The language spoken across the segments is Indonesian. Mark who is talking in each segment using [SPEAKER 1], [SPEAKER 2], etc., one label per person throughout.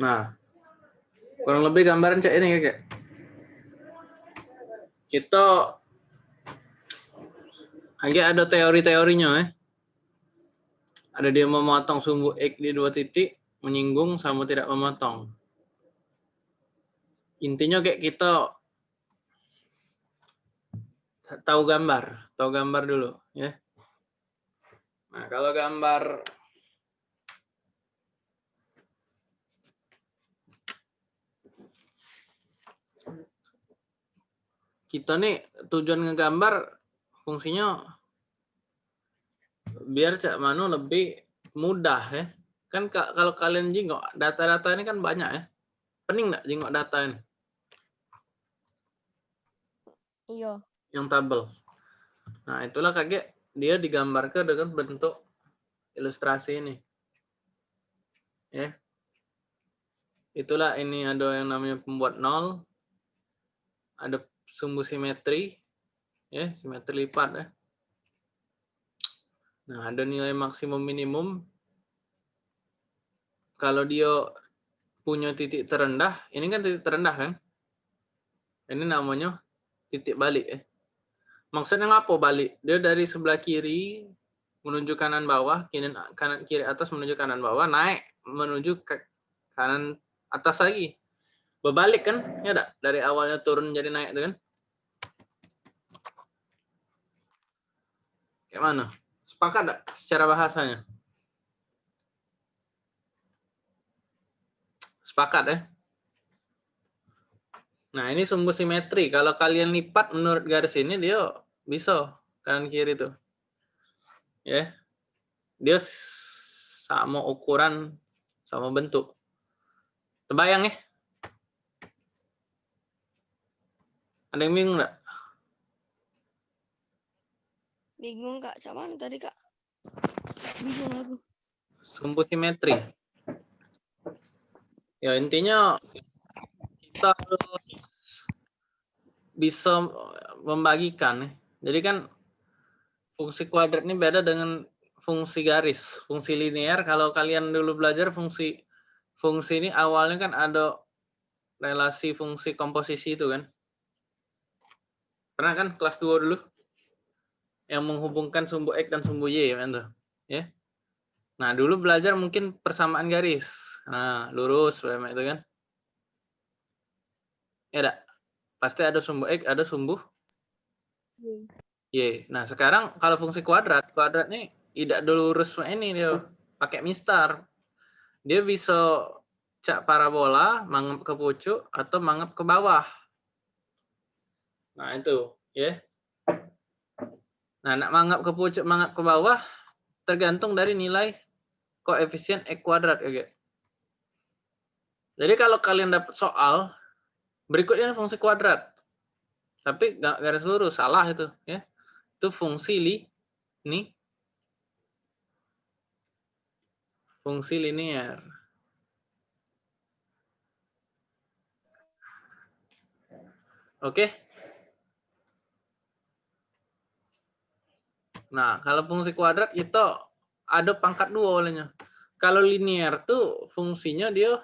[SPEAKER 1] Nah, kurang lebih gambaran cek ini kakek. Kita lagi ada teori-teorinya eh. Ada dia memotong sumbu X di dua titik, menyinggung sama tidak memotong. Intinya kayak kita tahu gambar, tahu gambar dulu ya. Nah, kalau gambar kita nih tujuan ngegambar fungsinya biar cak manu lebih mudah ya. Kan kalau kalian jingok data-data ini kan banyak ya. Pening nggak jingok data ini?
[SPEAKER 2] Iya.
[SPEAKER 1] Yang tabel. Nah, itulah kaget dia digambarkan dengan bentuk ilustrasi ini. Ya. Itulah ini ada yang namanya pembuat nol. Ada sumbu simetri, ya simetri lipat ya. Nah ada nilai maksimum minimum. Kalau dia punya titik terendah, ini kan titik terendah kan? Ini namanya titik balik ya. Maksudnya apa balik? Dia dari sebelah kiri menuju kanan bawah, kiri kanan kiri atas menuju kanan bawah, naik menuju ke kanan atas lagi berbalik kan? Ya enggak? Dari awalnya turun jadi naik itu kan? Kayak mana? Sepakat enggak secara bahasanya? Sepakat ya? Nah ini sumbu simetri. Kalau kalian lipat menurut garis ini dia bisa kanan kiri tuh. Ya. Dia sama ukuran sama bentuk. Terbayang ya Ada yang bingung nggak?
[SPEAKER 2] Bingung kak, sama tadi kak? Bingung aku.
[SPEAKER 1] Sumbu simetri. Ya intinya kita harus bisa membagikan. Jadi kan fungsi kuadrat ini beda dengan fungsi garis, fungsi linear. Kalau kalian dulu belajar fungsi fungsi ini awalnya kan ada relasi fungsi komposisi itu kan. Pernah kan kelas 2 dulu? Yang menghubungkan sumbu X dan sumbu Y, kan Ya. Nah, dulu belajar mungkin persamaan garis. Nah, lurus itu kan. Ya enggak? Pasti ada sumbu X, ada sumbu Y. Nah, sekarang kalau fungsi kuadrat, kuadrat ini tidak lurus ini dia pakai mistar. Dia bisa cak parabola, mangap ke pucuk atau mangap ke bawah. Nah, itu, ya. Nah, nak mangap ke pucuk, mangap ke bawah, tergantung dari nilai koefisien X kuadrat. Ya, Jadi kalau kalian dapat soal, berikutnya fungsi kuadrat. Tapi nggak garis lurus, salah itu. ya Itu fungsi li, ini. Fungsi linear. Oke. Nah, kalau fungsi kuadrat itu ada pangkat dua olehnya. Kalau linear tuh fungsinya dia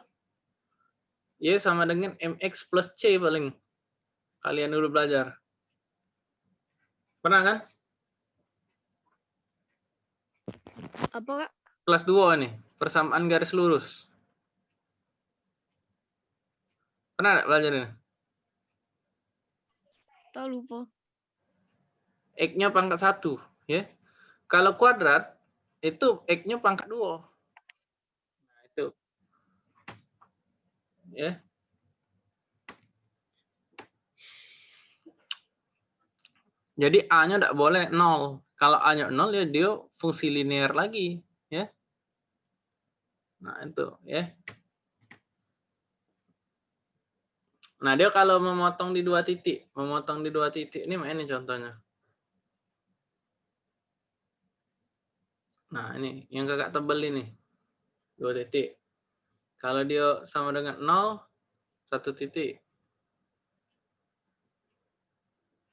[SPEAKER 1] ya sama dengan mx plus c paling. Kalian dulu belajar. Pernah kan?
[SPEAKER 2] Apa, Kak?
[SPEAKER 1] Kelas 2 nih, persamaan garis lurus. Pernah enggak belajar ini?
[SPEAKER 2] Tahu lupa.
[SPEAKER 1] X-nya pangkat satu ya. Kalau kuadrat itu x-nya pangkat dua. Nah, itu. Ya. Jadi A-nya tidak boleh nol. Kalau A-nya nol ya dia fungsi linear lagi, ya. Nah, itu, ya. Nah, dia kalau memotong di dua titik, memotong di dua titik ini ini contohnya. Nah, ini yang kakak tebel ini. Dua titik. Kalau dia sama dengan 0, satu titik.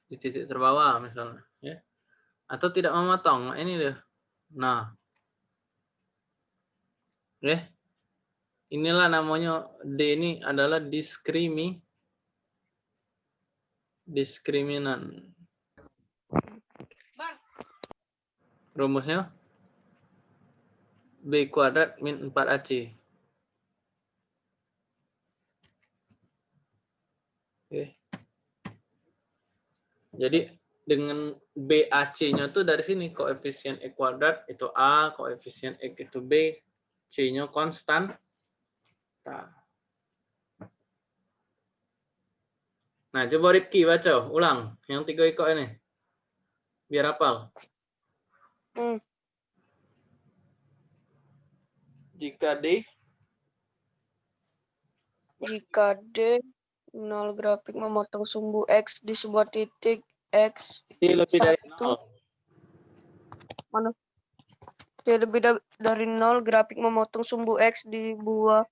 [SPEAKER 1] Di titik terbawah misalnya. ya Atau tidak memotong. Nah, ini dia. Nah. Ya. Inilah namanya D ini adalah diskrimi diskriminan. Rumusnya B kuadrat min 4AC. Oke. Jadi dengan BAC-nya tuh dari sini koefisien E kuadrat itu A, koefisien X itu B, C-nya konstan. Nah. coba Rifki baca ulang yang tiga ikut ini. Biar hafal.
[SPEAKER 3] Hmm.
[SPEAKER 1] Jika D
[SPEAKER 3] Jika D nol grafik memotong sumbu X di sebuah titik X
[SPEAKER 1] D lebih dari. 0.
[SPEAKER 3] mana D lebih da- dari nol grafik memotong sumbu X di buah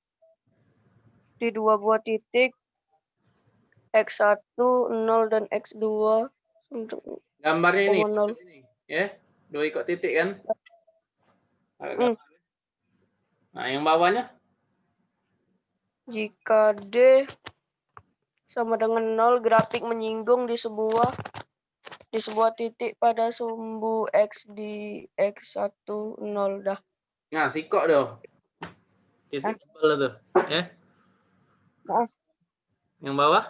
[SPEAKER 3] di dua buah titik X1 0 dan X2 untuk
[SPEAKER 1] Gambarnya ini,
[SPEAKER 3] nol.
[SPEAKER 1] ini, ya, dua ikut titik kan?
[SPEAKER 3] Hmm.
[SPEAKER 1] Nah, yang bawahnya
[SPEAKER 3] jika D sama dengan 0 grafik menyinggung di sebuah di sebuah titik pada sumbu X di X1 0 dah.
[SPEAKER 1] Nah, sikok doh. Titik tebal tuh, ya.
[SPEAKER 3] Ah.
[SPEAKER 1] Yang bawah?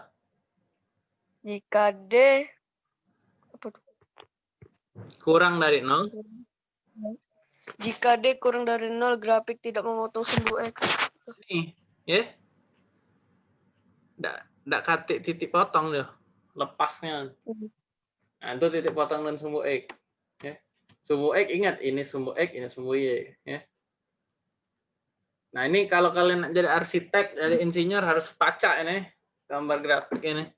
[SPEAKER 3] Jika D apa tuh?
[SPEAKER 1] Kurang dari 0.
[SPEAKER 3] Jika D kurang dari 0 grafik tidak memotong sumbu X.
[SPEAKER 1] Nih, ya. Nggak, nggak katik titik potong doh. Lepasnya.
[SPEAKER 3] Hmm.
[SPEAKER 1] Nah, itu titik potong dan sumbu X. Ya. Sumbu X, ingat, ini sumbu X, ini sumbu Y. Ya. Nah, ini kalau kalian nak jadi arsitek, jadi insinyur harus baca ini gambar grafik ini.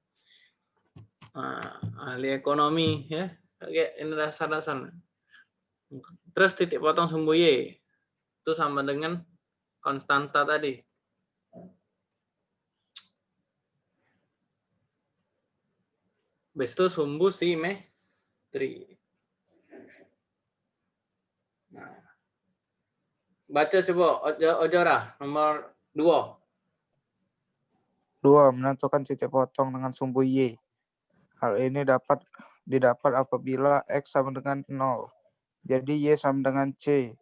[SPEAKER 1] Nah, ahli ekonomi ya. Oke, ini dasar-dasar. Terus titik potong sumbu Y itu sama dengan konstanta tadi. Habis itu sumbu simetri. Nah. Baca coba Ojo- Ojora nomor 2.
[SPEAKER 4] Dua, menentukan titik potong dengan sumbu Y. Hal ini dapat didapat apabila X sama dengan 0. Jadi Y sama dengan C.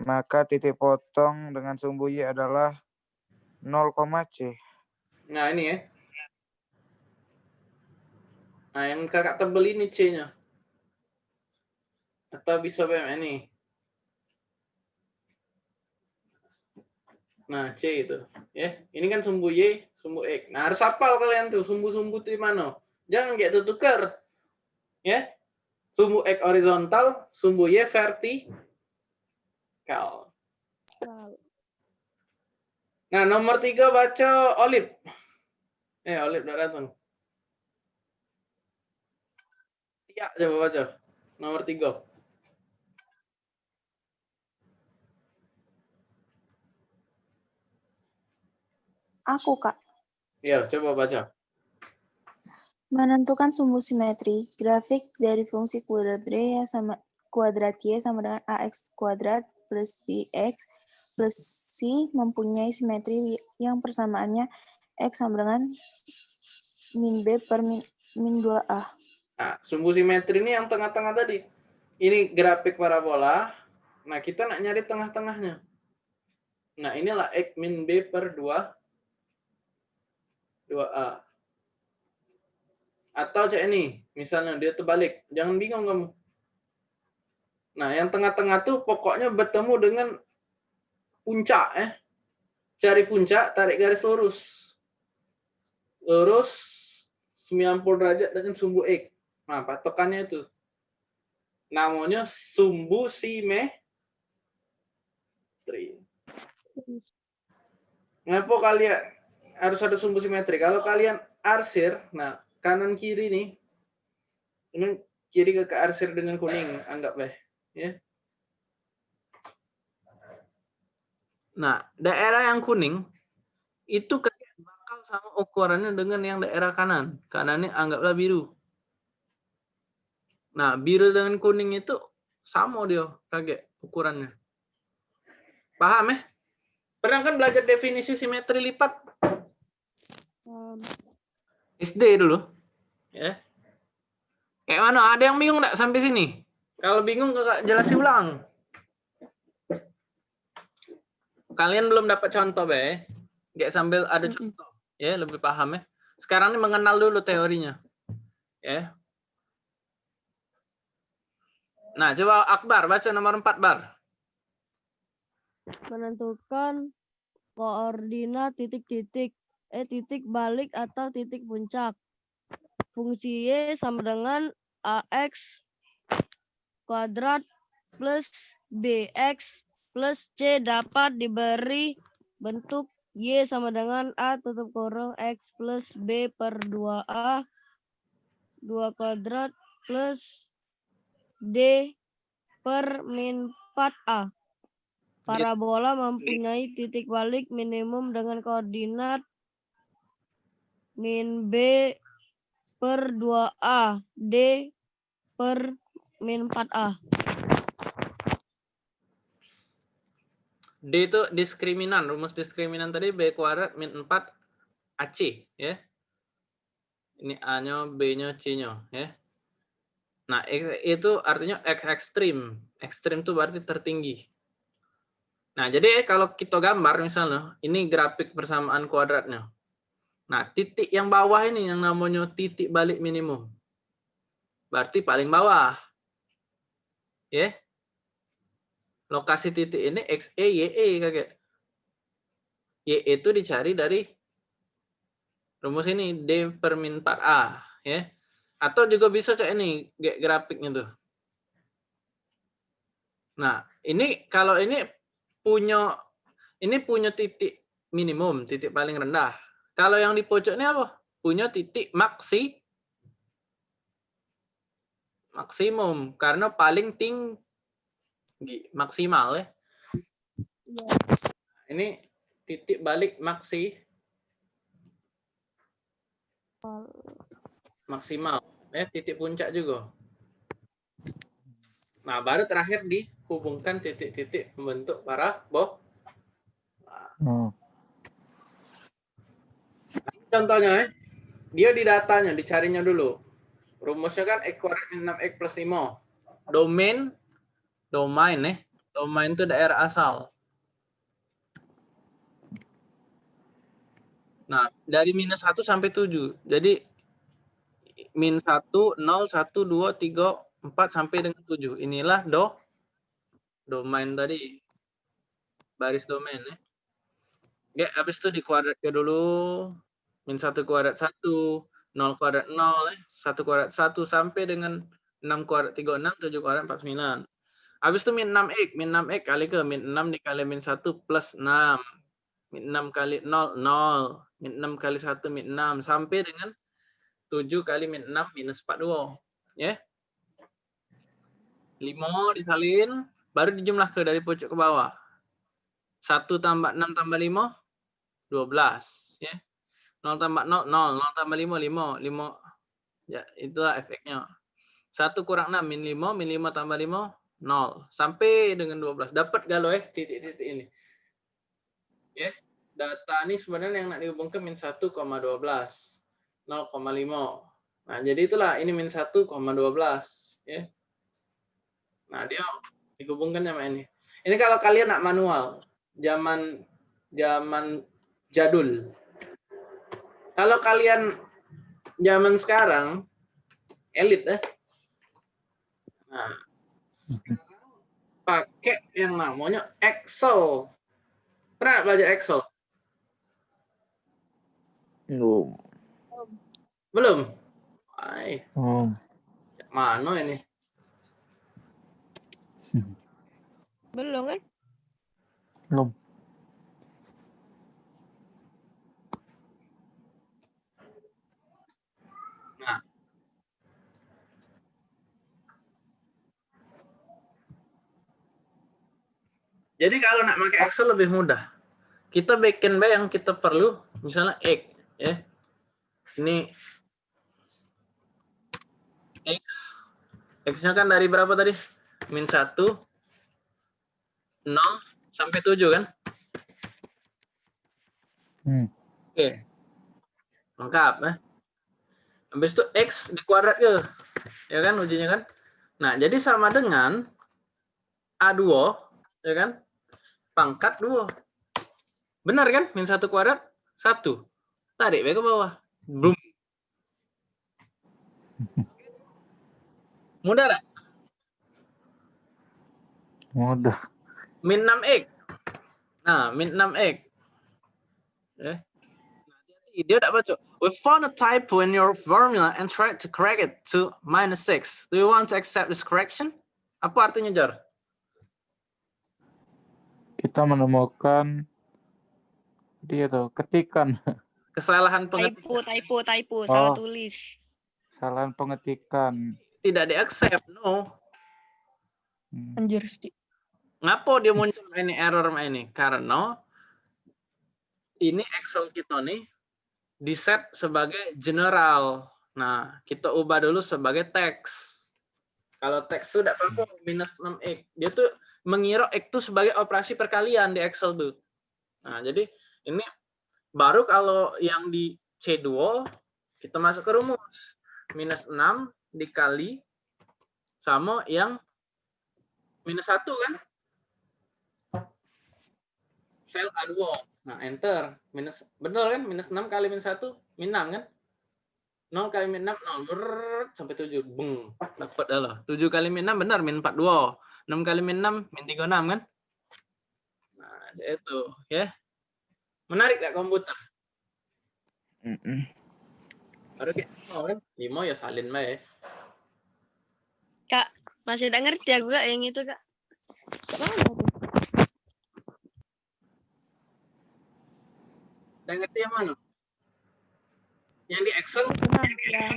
[SPEAKER 4] Maka titik potong dengan sumbu Y adalah 0, C.
[SPEAKER 1] Nah, ini ya. Nah, yang kakak tebel ini C-nya. Atau bisa BM ini. Nah, C itu. Ya, ini kan sumbu Y, sumbu X. Nah, harus hafal kalian tuh sumbu-sumbu itu mana. Jangan kayak itu tukar. Ya. Sumbu X horizontal, sumbu Y vertikal. Nah, nomor tiga baca Olip. Eh, Olip udah datang. Tia, coba baca. Nomor tiga.
[SPEAKER 5] Aku, Kak.
[SPEAKER 1] Ya, coba baca.
[SPEAKER 5] Menentukan sumbu simetri. Grafik dari fungsi kuadrat Y sama kuadrat Y sama dengan AX kuadrat plus BX plus C mempunyai simetri yang persamaannya X sama dengan min B per min, min 2A.
[SPEAKER 1] Nah, sumbu simetri ini yang tengah-tengah tadi. Ini grafik parabola. Nah, kita nak nyari tengah-tengahnya. Nah, inilah X min B per 2, 2A. Atau cek ini, misalnya dia terbalik. Jangan bingung kamu. Nah, yang tengah-tengah tuh pokoknya bertemu dengan puncak. Eh. Cari puncak, tarik garis lurus. Lurus 90 derajat dengan sumbu X. Nah, patokannya itu. Namanya sumbu simetri. Kenapa kalian harus ada sumbu simetri? Kalau kalian arsir, nah kanan kiri nih, ini kiri ke arsir dengan kuning, anggap deh, ya. Nah, daerah yang kuning itu kayak bakal sama ukurannya dengan yang daerah kanan. Kanannya anggaplah biru. Nah, biru dengan kuning itu sama dia kaget ukurannya. Paham ya? Pernah kan belajar definisi simetri lipat?
[SPEAKER 2] Um,
[SPEAKER 1] SD dulu. Ya. Kayak mana? Ada yang bingung nggak sampai sini? Kalau bingung kakak jelasin ulang. Kalian belum dapat contoh, Be. Nggak sambil ada contoh. Ya, lebih paham ya. Sekarang ini mengenal dulu teorinya. Ya. Nah, coba Akbar baca nomor 4 bar.
[SPEAKER 2] menentukan koordinat titik-titik eh titik balik atau titik puncak. Fungsi y sama dengan ax kuadrat plus bx plus c dapat diberi bentuk y sama dengan a tutup kurung x plus b per 2a 2 kuadrat plus d per min 4a. Parabola mempunyai titik balik minimum dengan koordinat min B per 2A, D per min 4A.
[SPEAKER 1] D itu diskriminan. Rumus diskriminan tadi B kuadrat min 4 AC. Ya. Ini A-nya, B-nya, C-nya. Ya. Nah, itu artinya X ekstrim. Ekstrim itu berarti tertinggi. Nah, jadi kalau kita gambar misalnya, ini grafik persamaan kuadratnya. Nah, titik yang bawah ini yang namanya titik balik minimum. Berarti paling bawah. Ya. Lokasi titik ini XE, YE kakek. YE itu dicari dari rumus ini D per min 4A. Ya. Atau juga bisa cek ini grafiknya tuh. Nah, ini kalau ini punya ini punya titik minimum, titik paling rendah. Kalau yang di pojok ini apa? Punya titik maksi maksimum karena paling tinggi maksimal ya. Ini titik balik maksi maksimal ya titik puncak juga. Nah, baru terakhir dihubungkan titik-titik membentuk parabola.
[SPEAKER 4] Hmm.
[SPEAKER 1] Contohnya, eh, dia di datanya, dicarinya dulu. Rumusnya kan X kuadrat min 6X plus 5. Domain, domain eh. Domain itu daerah asal. Nah, dari minus 1 sampai 7. Jadi, min 1, 0, 1, 2, 3, 4 sampai dengan 7. Inilah do domain tadi. Baris domain ya. Ya, habis itu dikuadratkan dulu. Min 1 kuadrat 1, 0 kuadrat 0, eh. 1 kuadrat 1 sampai dengan 6 kuadrat 36, 7 kuadrat 49. Habis itu min 6x, min 6x kali ke min 6 dikali min 1 plus 6. Min 6 kali 0, 0. Min 6 kali 1, min 6. Sampai dengan 7 kali min 6 minus 42. Ya. 5 disalin, baru dijumlah ke dari pojok ke bawah. 1 tambah 6 tambah 5, 12. Ya. 0 tambah 0, 0. 0 tambah 5, 5. 5. Ya, itulah efeknya. 1 kurang 6, min 5. Min 5 tambah 5, 0. Sampai dengan 12. Dapat galau eh, titik-titik ini. Ya. Data ini sebenarnya yang nak dihubungkan min 1,12. 0,5. Nah, jadi itulah ini min 1,12. Ya. Nah, dia dihubungkan sama ini. Ini kalau kalian nak manual, zaman zaman jadul. Kalau kalian zaman sekarang elit ya. Nah, pakai yang namanya Excel. Pernah belajar Excel?
[SPEAKER 4] Belum.
[SPEAKER 1] Belum? Ay,
[SPEAKER 4] Hmm.
[SPEAKER 1] mana ini?
[SPEAKER 2] Belum kan?
[SPEAKER 4] Belum.
[SPEAKER 1] Jadi kalau nak pakai Excel lebih mudah. Kita bikin bae yang kita perlu, misalnya X, ya. Ini X. X-nya kan dari berapa tadi? Min 1, 0, sampai 7 kan?
[SPEAKER 4] Hmm.
[SPEAKER 1] Oke. Lengkap ya. Habis itu X di kuadrat ke. Ya kan ujinya kan? Nah, jadi sama dengan A2, ya kan? Pangkat 2. Benar kan? Min 1 kuadrat, 1. Tarik ke bawah. Boom. Mudah tak?
[SPEAKER 4] Mudah.
[SPEAKER 1] Min 6X. Nah, min 6X. Eh. Dia tak baca. We found a typo in your formula and tried to correct it to minus 6. Do you want to accept this correction? Apa artinya, Jar?
[SPEAKER 4] Kita menemukan dia tuh ketikan
[SPEAKER 1] Kesalahan
[SPEAKER 2] Typo,
[SPEAKER 1] pengetikan
[SPEAKER 2] typo, typo, salah
[SPEAKER 4] Oh.
[SPEAKER 2] tulis.
[SPEAKER 4] kesalahan pengetikan.
[SPEAKER 1] tidak di-accept. No.
[SPEAKER 4] Hmm.
[SPEAKER 2] Anjir, Sti.
[SPEAKER 1] Ngapo dia muncul ini error ini? Karena ini Excel kita nih di set sebagai general. Nah, kita ubah dulu sebagai teks. Kalau teks itu tidak apa minus 6x. Dia tuh mengira itu sebagai operasi perkalian di Excel tuh. Nah, jadi ini baru kalau yang di C2 kita masuk ke rumus. Minus 6 dikali sama yang minus 1 kan? Sel A2. Nah, enter. Minus betul kan? Minus 6 kali minus 1, min 6 kan? 0 kali min 6, 0. Brrrr, sampai 7. Beng. Dapat lah. 7 kali min 6 benar, min 42. 6 kali min 6, min 36 kan? Nah, itu. Ya. Menarik gak komputer? Baru kayak, oh kan? 5 ya salin bae.
[SPEAKER 2] Kak, masih tak ngerti aku kak yang itu kak.
[SPEAKER 1] Udah ngerti yang mana? Yang di Excel?
[SPEAKER 2] Yang...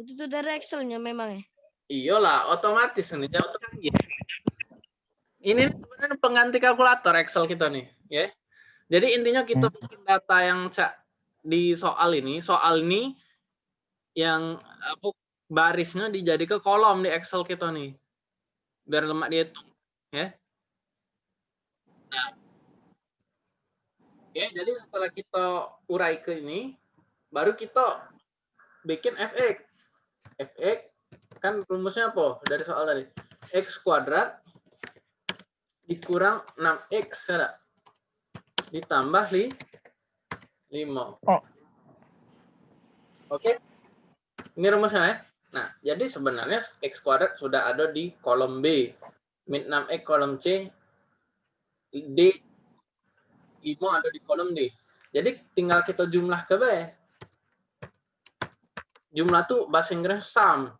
[SPEAKER 2] Itu tuh dari Excelnya memang ya.
[SPEAKER 1] Iyalah, otomatis ini jauh canggih. Ini sebenarnya pengganti kalkulator Excel kita nih, ya. Jadi intinya kita bikin data yang cak di soal ini, soal ini yang apa barisnya dijadi ke kolom di Excel kita nih. Biar lemak dihitung, ya. Nah. Ya, jadi setelah kita urai ke ini, baru kita bikin fx. fx kan rumusnya apa dari soal tadi? x kuadrat dikurang 6x ya, ditambah li 5.
[SPEAKER 4] Oh.
[SPEAKER 1] Oke. Ini rumusnya ya. Nah, jadi sebenarnya x kuadrat sudah ada di kolom B. Min 6x kolom C. D 5 ada di kolom D. Jadi tinggal kita jumlah ke B. Jumlah tuh bahasa Inggris sum.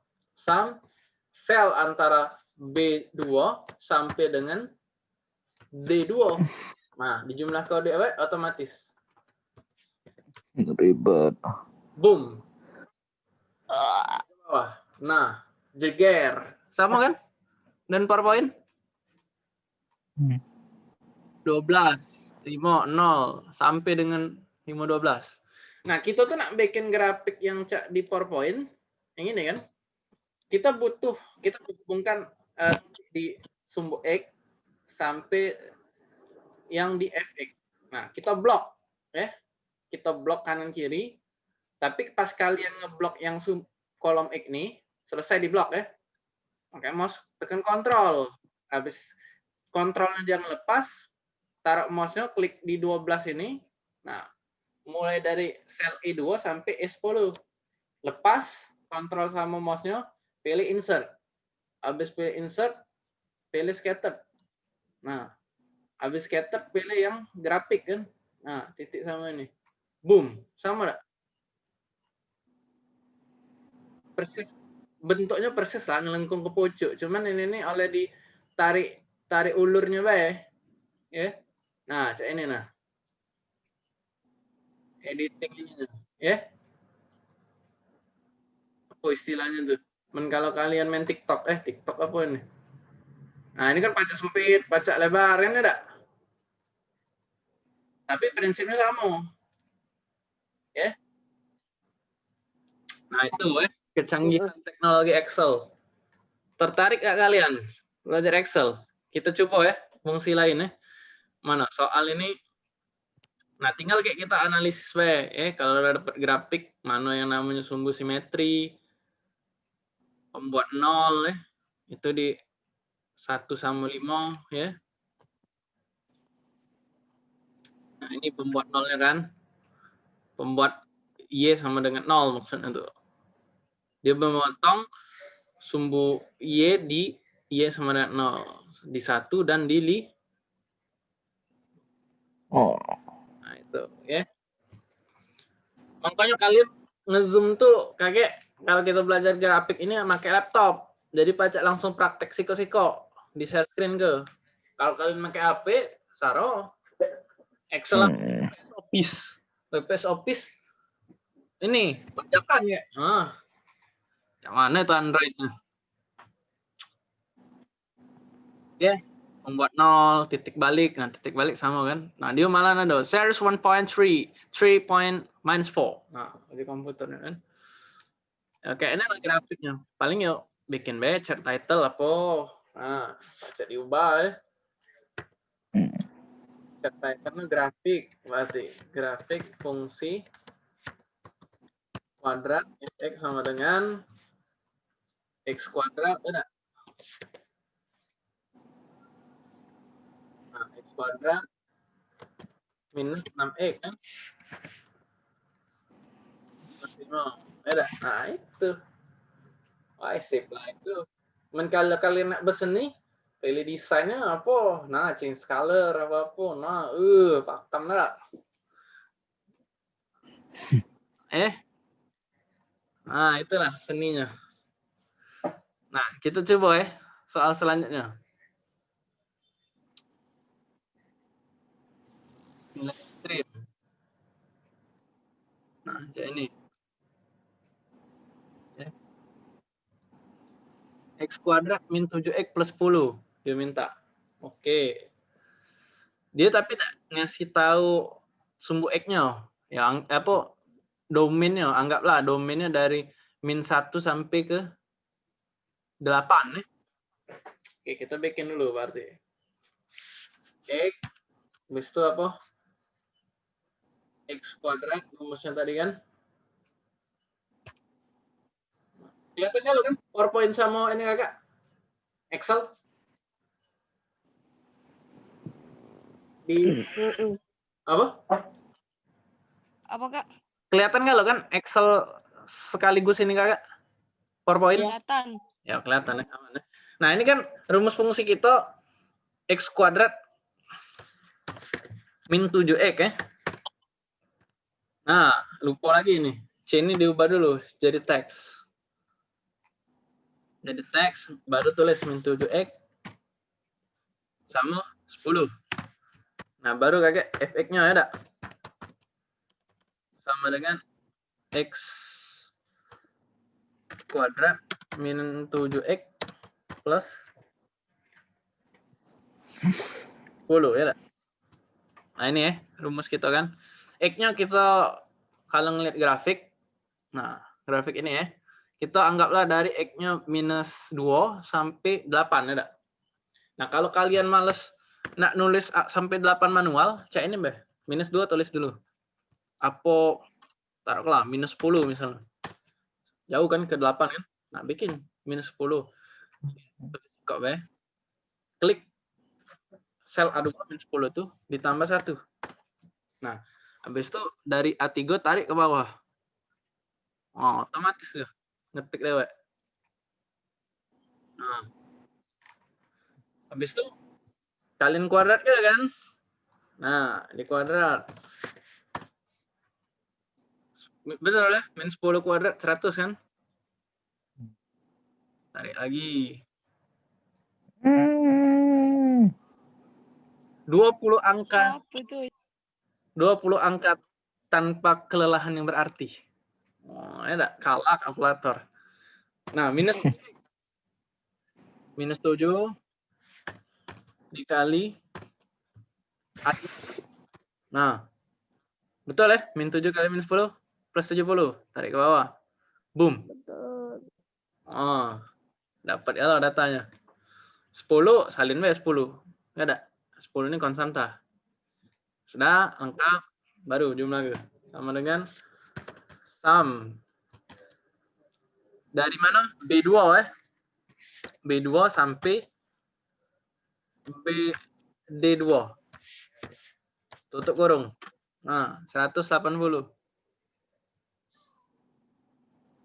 [SPEAKER 1] Sum sel antara B2 sampai dengan D2. Nah, dijumlah ke D otomatis.
[SPEAKER 4] Ribet.
[SPEAKER 1] Boom. Bawah. Nah, jeger. Sama kan? Dan PowerPoint?
[SPEAKER 4] Hmm.
[SPEAKER 1] 12, 5, 0, sampai dengan 5, 12. Nah, kita tuh nak bikin grafik yang cak di PowerPoint, yang ini kan, kita butuh, kita hubungkan eh, di sumbu X sampai yang di fx. Nah, kita blok, ya. Kita blok kanan kiri, tapi pas kalian ngeblok yang sum- kolom X nih, selesai di blok ya. Oke, mouse tekan kontrol. Habis kontrolnya jangan lepas, taruh mouse-nya klik di 12 ini. Nah, mulai dari sel E2 sampai E10. Lepas, kontrol sama mouse-nya, pilih insert. Habis pilih insert, pilih scatter. Nah, habis scatter pilih yang grafik kan. Nah, titik sama ini. Boom, sama? Persis bentuknya persis lah ngelengkung ke pojok. Cuman ini nih oleh ditarik tarik ulurnya bae. Ya. Nah, cek ini nah. Editing ini nah. ya. Apa istilahnya tuh? Men kalau kalian main TikTok, eh TikTok apa ini? Nah, ini kan pacak sempit, pacak lebar, kan ada? Tapi prinsipnya sama. Ya. Nah, itu ya kecanggihan teknologi Excel. Tertarik gak kalian belajar Excel? Kita coba ya fungsi lain ya. Mana soal ini Nah, tinggal kayak kita analisis we, eh kalau udah dapat grafik mana yang namanya sumbu simetri, pembuat nol ya, itu di 1 sama 5 ya. Nah, ini pembuat nolnya kan. Pembuat Y sama dengan nol maksudnya tuh. Dia memotong sumbu Y di Y sama dengan nol. Di satu dan di li.
[SPEAKER 4] Oh.
[SPEAKER 1] Nah, itu ya. Makanya kalian ngezoom tuh kayak kalau kita belajar grafik ini pakai laptop. Jadi pacak langsung praktek siko-siko di share screen ke. Kalau kalian pakai HP, saro Excel
[SPEAKER 4] Hmm.
[SPEAKER 1] Office. WPS Office ini bajakan ya. Ah. Yang mana itu Androidnya? Ya, membuat nol, titik balik. Nah, titik balik sama kan? Nah, dia malah ada series 1.3, 3 point minus 4. Nah, di komputernya kan. Oke, ini lah grafiknya. Paling yuk bikin batch, title apa. Nah, baca diubah ya. Title grafik, berarti grafik fungsi kuadrat x sama dengan x kuadrat ada. Nah, x kuadrat minus 6x kan? Plus lima. Ada. Nah, itu. Wah, sip lah itu. Men kalau kalian nak berseni, pilih desainnya apa? Nah, change color apa apa. Nah, eh, pakam lah. Eh, Nah, itulah seninya. Nah, kita coba ya soal selanjutnya. Nah, ini. X kuadrat min 7X plus 10. Dia minta. Oke. Dia tapi ngasih tahu sumbu X-nya. Yang apa domainnya, anggaplah domainnya dari min 1 sampai ke 8 nih. Oke, kita bikin dulu berarti. X, habis itu apa? X kuadrat, rumusnya tadi kan? Kelihatan nggak lo kan? PowerPoint sama ini kakak? Excel? Di apa?
[SPEAKER 6] Apa kak?
[SPEAKER 1] Kelihatan nggak lo kan Excel sekaligus ini kakak? PowerPoint?
[SPEAKER 6] Kelihatan.
[SPEAKER 1] Ya kelihatan ya. aman ya. Nah ini kan rumus fungsi kita x kuadrat min 7x ya. Nah lupa lagi ini. C ini diubah dulu jadi teks. Jadi teks baru tulis min 7x sama 10. Nah baru kakek fx-nya ada. Sama dengan x kuadrat min 7x plus 10 ya tak? Nah ini ya rumus kita kan. X-nya kita kalau ngeliat grafik, nah grafik ini ya, kita anggaplah dari X-nya minus 2 sampai 8 ya? Nah kalau kalian males nak nulis A sampai 8 manual, cek ini mbak, minus 2 tulis dulu. Apa, taruhlah minus 10 misalnya. Jauh kan ke 8 kan? Nah, bikin minus 10. Kok be? Klik sel A2 minus 10 tuh ditambah satu. Nah, habis itu dari A3 tarik ke bawah. Oh, otomatis tuh. Ngetik dewek. Nah. Habis itu kalian kuadrat ke kan? Nah, di kuadrat. Betul ya? Min 10 kuadrat 100 kan? Tarik lagi. 20 angka,
[SPEAKER 6] Apa itu?
[SPEAKER 1] 20 angka tanpa kelelahan yang berarti. Oh, ya enggak kalah kalkulator. Nah, minus minus 7 dikali Nah, betul ya? Min 7 kali minus 10 plus 70. Tarik ke bawah. Boom.
[SPEAKER 2] Betul.
[SPEAKER 1] Oh, dapat ya loh datanya. 10 salin we 10. Enggak ada. 10 ini konstanta. Sudah lengkap. baru jumlah ke sama dengan sum dari mana? B2 eh? B2 sampai B D2 tutup kurung. Nah 180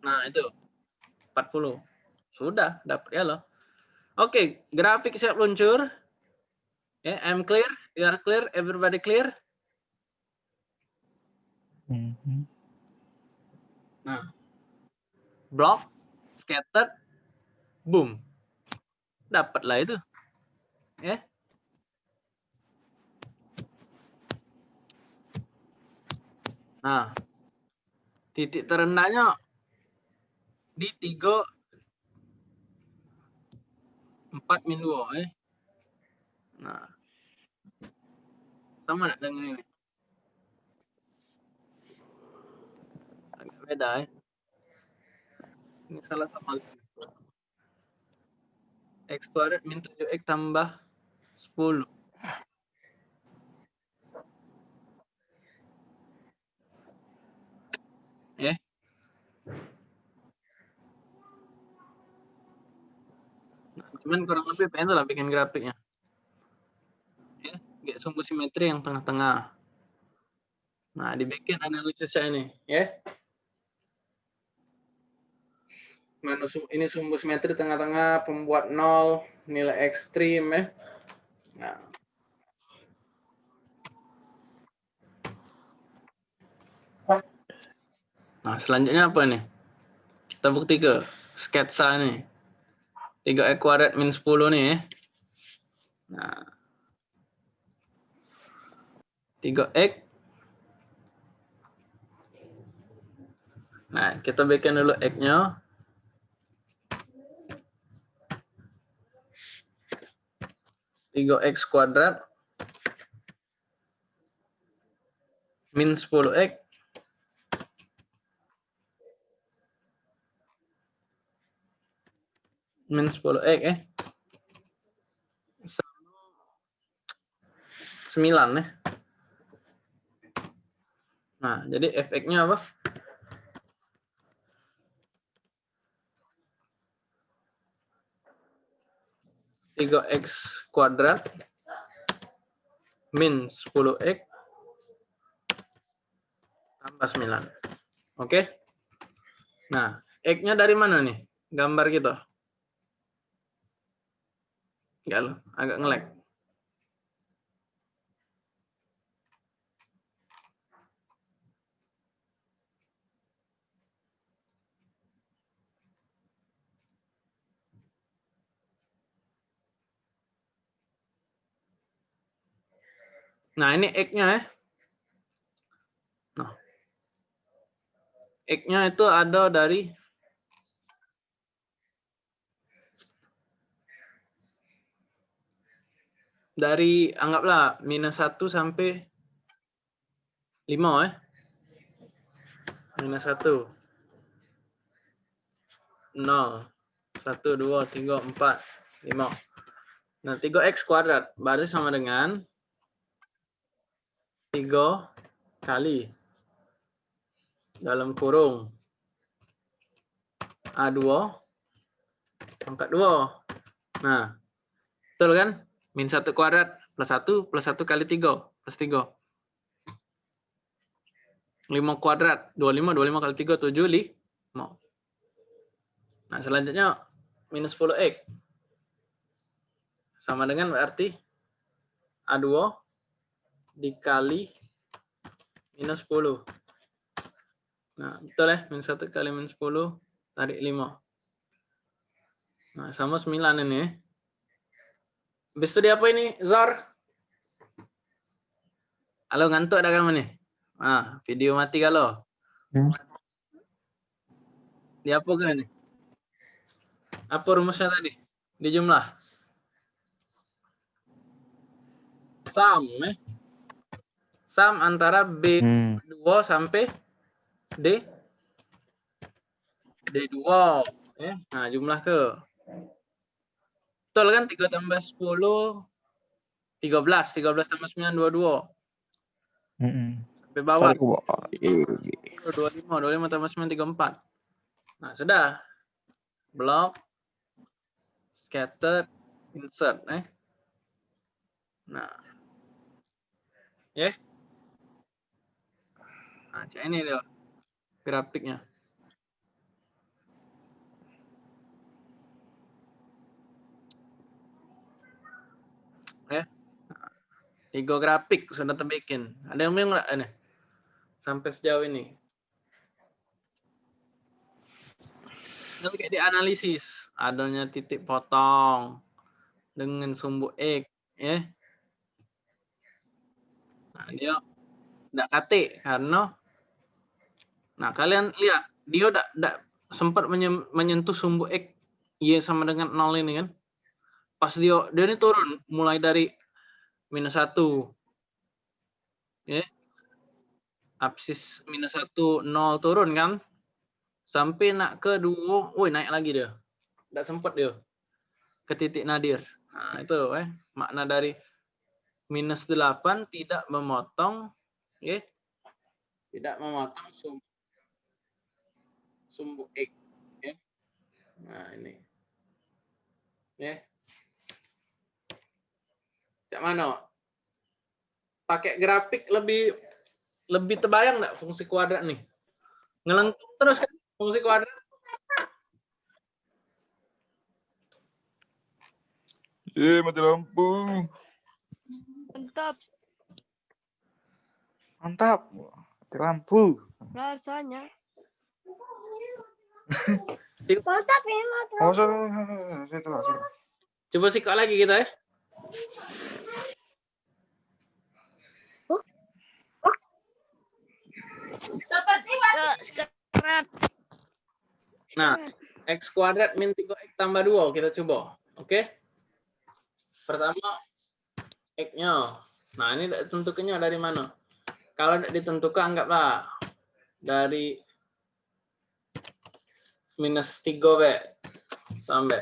[SPEAKER 1] nah itu. 40 sudah dapat ya loh. Oke grafik siap luncur. Ya I'm clear you are clear everybody clear?
[SPEAKER 4] Mhm.
[SPEAKER 1] Nah, block, scattered, boom. Dapatlah itu. Ya. Nah, titik terendahnya di 3 4 min 2 eh. Nah. Sama dengan ini? Agak beda eh. Ini salah sama X kuadrat min 7X tambah 10. Ya. Nah, cuman kurang lebih pengen lah bikin grafiknya. Ya, kayak sumbu simetri yang tengah-tengah. Nah, dibikin analisisnya ini, ya. Mana sum- ini sumbu simetri tengah-tengah pembuat nol nilai ekstrim ya. Nah. Nah, selanjutnya apa nih? Kita bukti ke sketsa nih. 3 kuadrat min 10 nih ya. Nah. 3x Nah, kita bikin dulu x-nya. Tiga x kuadrat min 10x min 10x eh. Sama 9 ya nah jadi fx-nya apa tiga x kuadrat min 10x tambah 9. Oke. Nah, x-nya dari mana nih? Gambar kita. Enggak loh, agak ngelek. Nah, ini X-nya ya. Nah. X-nya itu ada dari dari anggaplah minus 1 sampai 5 ya. Minus 1. 0, 1, 2, 3, 4, 5. Nah, 3x kuadrat berarti sama dengan 3 kali dalam kurung A2 pangkat 2. Nah, betul kan? Min 1 kuadrat plus 1 plus 1 kali 3 plus 3. 5 kuadrat 25 25 kali 3 7 5. Nah, selanjutnya minus 10x sama dengan berarti A2 dikali minus 10. Nah, betul ya, minus 1 kali minus 10, tarik 5. Nah, sama 9 ini ya. Habis itu dia apa ini, Zor? Halo, ngantuk ada kamu nih? Nah, video mati kalau.
[SPEAKER 4] Hmm.
[SPEAKER 1] Dia apa kan nih? Apa rumusnya tadi? Di jumlah. Sum, eh? Sum antara B
[SPEAKER 4] Hmm.
[SPEAKER 1] 2 sampai D D2 ya. Nah, jumlah ke Betul kan 3 tambah 10 13 13 tambah 9 22
[SPEAKER 4] Mm-mm.
[SPEAKER 1] Sampai bawah.
[SPEAKER 4] Tarik ke bawah. Iya.
[SPEAKER 1] 25, 25 tambah 9, 34. Nah, sudah. Block, scattered, insert. Eh. Nah. Ya. Nah, ini dia. Grafiknya. Ya. Tiga grafik sudah terbikin. Ada yang bingung nggak ini? Sampai sejauh ini. Nanti kayak dianalisis. Adanya titik potong dengan sumbu X. Ya. Nah, dia tidak kate karena Nah, kalian lihat dia tidak tidak sempat menye- menyentuh sumbu X Y sama dengan 0 ini kan. Pas dia dia ini turun mulai dari minus 1 ya. Absis minus 1 0 turun kan. Sampai nak ke 2, woi naik lagi dia. Tidak sempat dia ke titik nadir. Nah, itu eh makna dari minus 8 tidak memotong ya. Tidak memotong sumbu sumbu X ya. Nah, ini. Ya. Cak mana? Pakai grafik lebih lebih terbayang nggak fungsi kuadrat nih? Ngelengkung terus kan fungsi kuadrat.
[SPEAKER 4] Eh, mati lampu.
[SPEAKER 6] Mantap
[SPEAKER 4] Mantap. Mati lampu.
[SPEAKER 6] rasanya.
[SPEAKER 4] Sorry, sorry, sorry, sorry.
[SPEAKER 1] Coba sikat lagi kita ya.
[SPEAKER 6] Ya.
[SPEAKER 1] Nah, X kuadrat min 3X tambah 2 kita coba. Oke. Pertama X-nya. Nah, ini ditentukannya dari mana? Kalau tidak ditentukan anggaplah dari minus 3 B sampai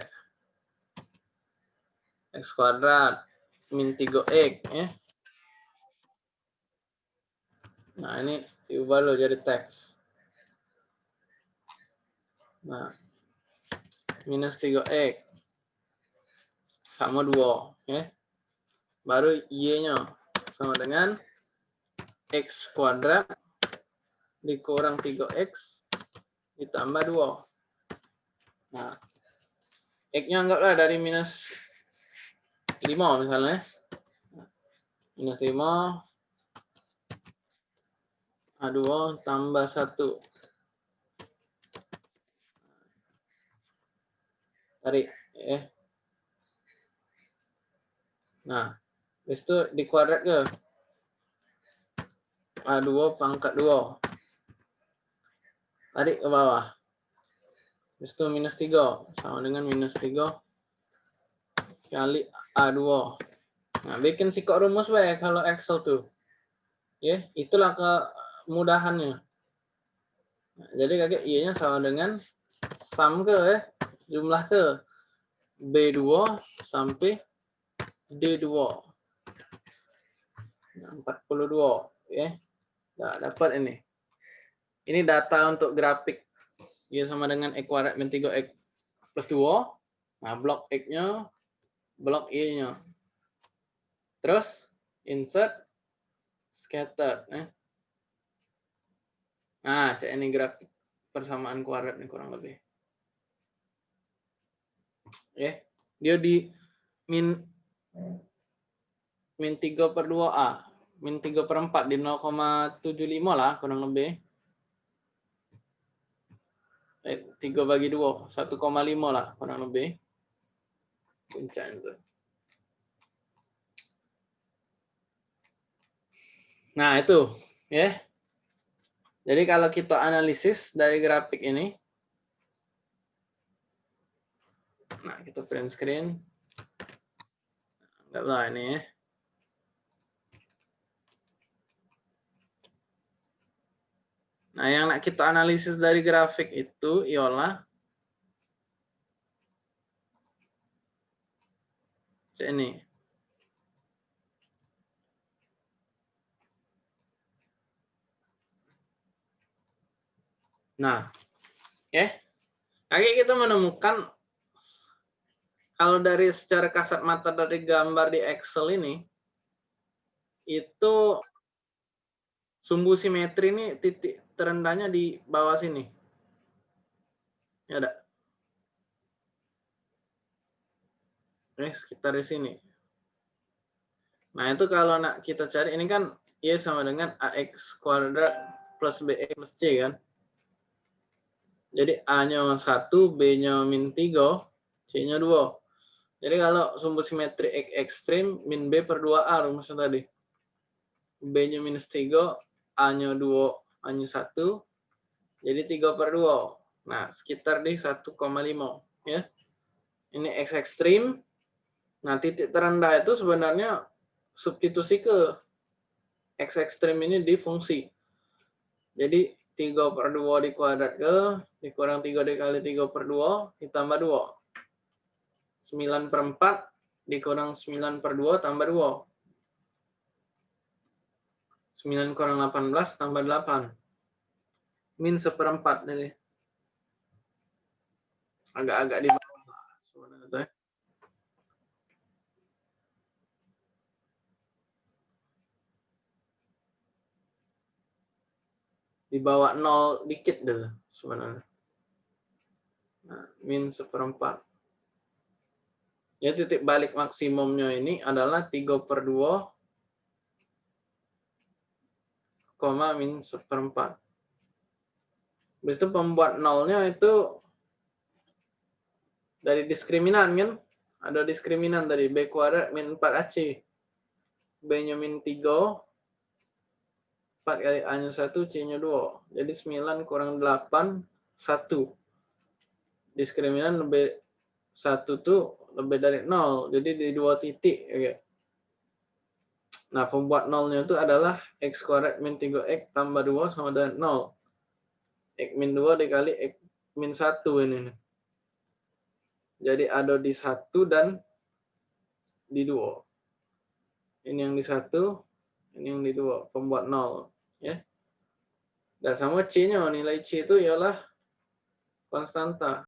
[SPEAKER 1] X kuadrat min 3X ya. Nah, ini diubah dulu jadi teks. Nah, minus 3x sama 2 ya. Baru y-nya sama dengan x kuadrat dikurang 3x ditambah 2. Nah, x-nya anggaplah dari minus 5 misalnya. Minus 5 A2 tambah 1. tarik ya. Nah, habis itu di kuadrat ke? A2 pangkat 2. Tarik ke bawah. Habis itu minus 3. Sama dengan minus 3 kali A2. Nah, bikin sikok rumus baik kalau Excel tuh. Ya, itulah kemudahannya. Nah, jadi kakek Y-nya sama dengan sum ke ya jumlah ke B2 sampai D2. Nah, 42 ya. Nah, dapat ini. Ini data untuk grafik. Ya sama dengan X kuadrat min 3X plus 2. Nah, blok X-nya, blok Y-nya. Terus insert scatter eh. Nah, cek ini grafik persamaan kuadrat nih kurang lebih ya dia di min min 3 per 2A min 3 per 4 di 0,75 lah kurang lebih eh, 3 bagi 2 1,5 lah kurang lebih puncak itu nah itu ya jadi kalau kita analisis dari grafik ini Nah, kita print screen. Anggaplah ini ya. Nah, yang kita analisis dari grafik itu ialah ini. Nah, ya. Lagi kita menemukan kalau dari secara kasat mata dari gambar di Excel ini itu sumbu simetri ini titik terendahnya di bawah sini. Ya ada. Eh, sekitar di sini. Nah, itu kalau nak kita cari ini kan Y sama dengan AX kuadrat plus BX plus C kan. Jadi A-nya 1, B-nya min 3, C-nya 2. Jadi kalau sumbu simetri X ekstrim, min B per 2A rumusnya tadi. B-nya minus 3, A-nya 2, A-nya 1. Jadi 3 per 2. Nah, sekitar di 1,5. ya. Ini X ekstrim. Nah, titik terendah itu sebenarnya substitusi ke X ekstrim ini di fungsi. Jadi 3 per 2 dikuadrat ke, dikurang 3 dikali 3 per 2, ditambah 2. 9 per 4 dikurang 9 per 2 tambah 2. 9 kurang 18 tambah 8. Min seperempat ini. Agak-agak di bawah. ya. Di bawah nol dikit deh sebenarnya. Nah, min seperempat. Ya titik balik maksimumnya ini adalah 3 per 2 koma min seperempat. Habis itu pembuat nolnya itu dari diskriminan kan? Ada diskriminan dari B kuadrat min 4AC. B-nya min 3. 4 kali A-nya 1, C-nya 2. Jadi 9 kurang 8, 1. Diskriminan lebih 1 tuh lebih dari 0. Jadi di dua titik. Oke. Nah, pembuat nolnya itu adalah x kuadrat min 3x tambah 2 sama dengan 0. x min 2 dikali x min 1 ini. Jadi ada di 1 dan di 2. Ini yang di 1, ini yang di 2. Pembuat 0. Ya. Dan sama C-nya, nilai C itu ialah konstanta.